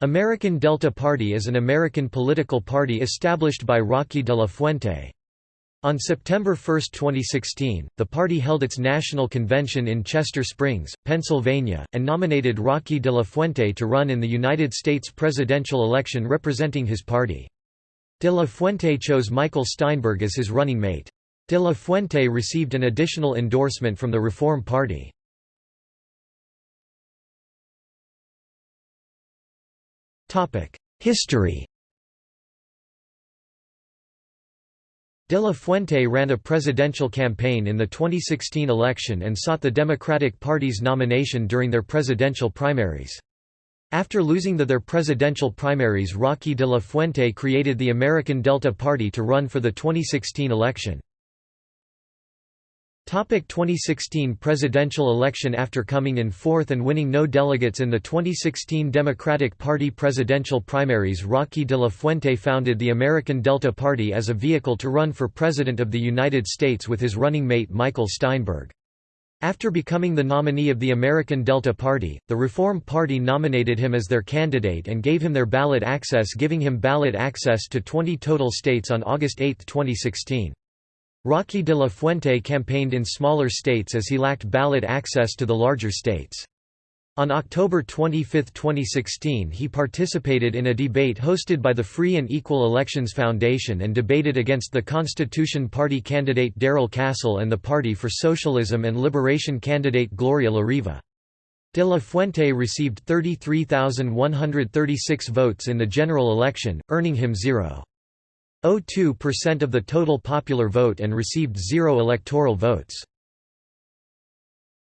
American Delta Party is an American political party established by Rocky de la Fuente. On September 1, 2016, the party held its national convention in Chester Springs, Pennsylvania, and nominated Rocky de la Fuente to run in the United States presidential election representing his party. De la Fuente chose Michael Steinberg as his running mate. De la Fuente received an additional endorsement from the Reform Party. History De la Fuente ran a presidential campaign in the 2016 election and sought the Democratic Party's nomination during their presidential primaries. After losing the their presidential primaries Rocky de la Fuente created the American Delta Party to run for the 2016 election. 2016 presidential election After coming in fourth and winning no delegates in the 2016 Democratic Party presidential primaries Rocky de la Fuente founded the American Delta Party as a vehicle to run for President of the United States with his running mate Michael Steinberg. After becoming the nominee of the American Delta Party, the Reform Party nominated him as their candidate and gave him their ballot access giving him ballot access to 20 total states on August 8, 2016. Roque de la Fuente campaigned in smaller states as he lacked ballot access to the larger states. On October 25, 2016 he participated in a debate hosted by the Free and Equal Elections Foundation and debated against the Constitution Party candidate Darrell Castle and the Party for Socialism and Liberation candidate Gloria La Riva. De La Fuente received 33,136 votes in the general election, earning him 0. 0.02% of the total popular vote and received zero electoral votes.